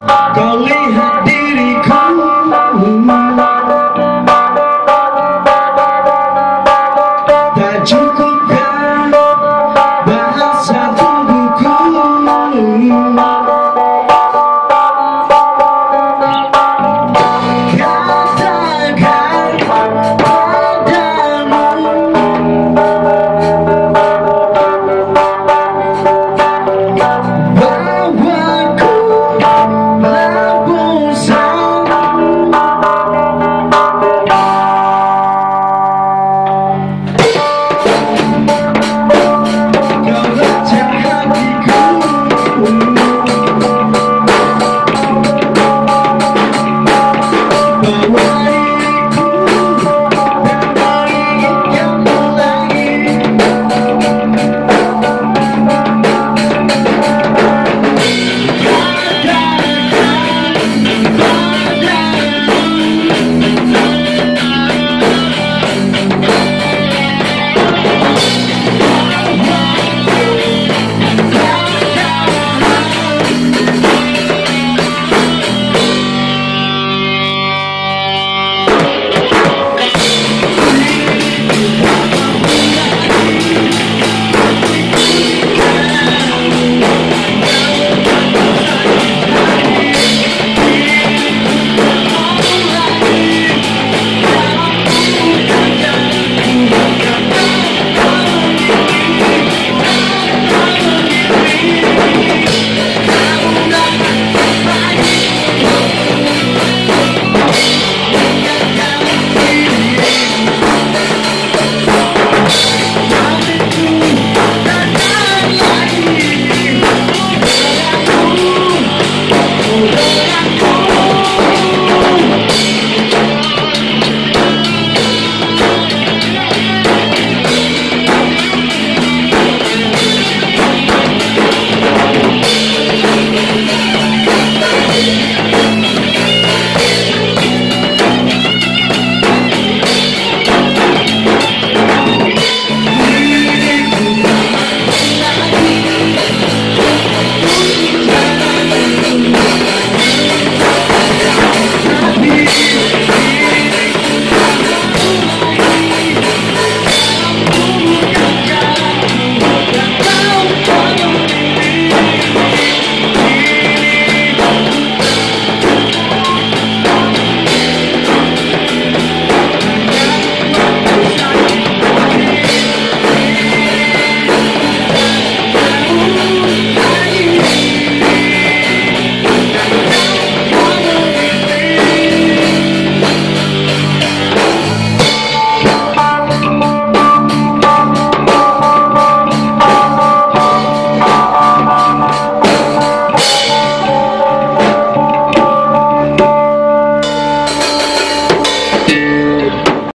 更厉害的。